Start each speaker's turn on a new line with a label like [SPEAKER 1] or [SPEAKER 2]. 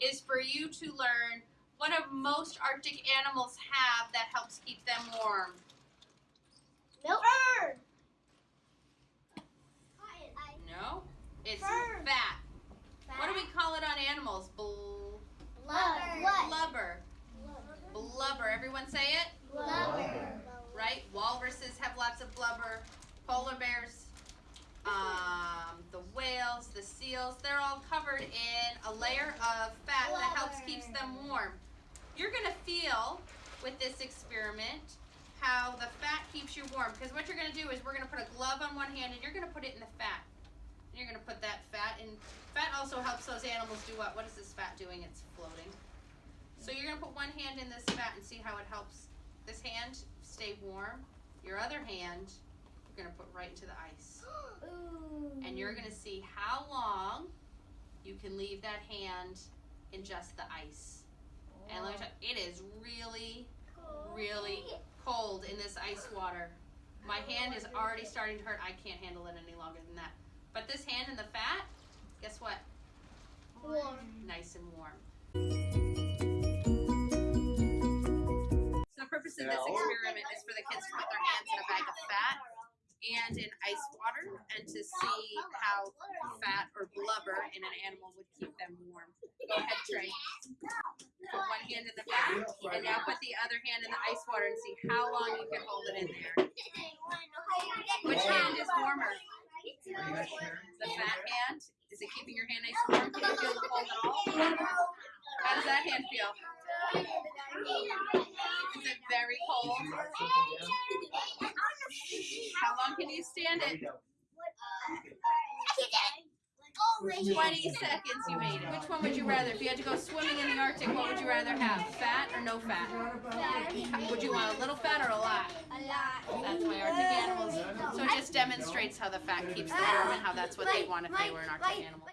[SPEAKER 1] is for you to learn what do most Arctic animals have that helps keep them warm?
[SPEAKER 2] Milk.
[SPEAKER 1] No, it's
[SPEAKER 2] Fur.
[SPEAKER 1] fat. What do we call it on animals? Bl-
[SPEAKER 2] Blubber.
[SPEAKER 1] blubber. Blubber. Everyone say it?
[SPEAKER 2] Blubber.
[SPEAKER 1] Right? Walruses have lots of blubber. Polar bears, um, the whales, the seals, they're all covered in a layer of fat that helps keeps them warm. You're gonna feel with this experiment how the fat keeps you warm. Because what you're gonna do is we're gonna put a glove on one hand and you're gonna put it in the fat. And you're gonna put that fat in. Fat also helps those animals do what? What is this fat doing? It's floating. So you're gonna put one hand in this fat and see how it helps this hand stay warm. Your other hand, you're gonna put right into the ice.
[SPEAKER 2] Ooh.
[SPEAKER 1] And you're gonna see how long you can leave that hand in just the ice. And let me tell you, it is really, really cold in this ice water. My hand is already starting to hurt. I can't handle it any longer than that. But this hand in the fat, guess what?
[SPEAKER 2] Warm.
[SPEAKER 1] Nice and warm. So the purpose of this experiment is for the kids to put their hands in a bag of fat and in ice water and to see how fat or blubber in an animal would keep them warm. Go ahead, Trey. Put one hand in the fat and now put the other hand in the ice water and see how long you can hold it in there. Which hand is warmer? The fat hand? Is it keeping your hand nice and warm? Can you feel the cold at all? How does that hand feel? Is it very cold? Long can you stand it? 20 seconds you made it. Which one would you rather? If you had to go swimming in the Arctic, what would you rather have? Fat or no fat? Would you want a little fat or a lot?
[SPEAKER 2] A lot.
[SPEAKER 1] That's why Arctic animals. So it just demonstrates how the fat keeps them warm and how that's what they want if they were an Arctic animal.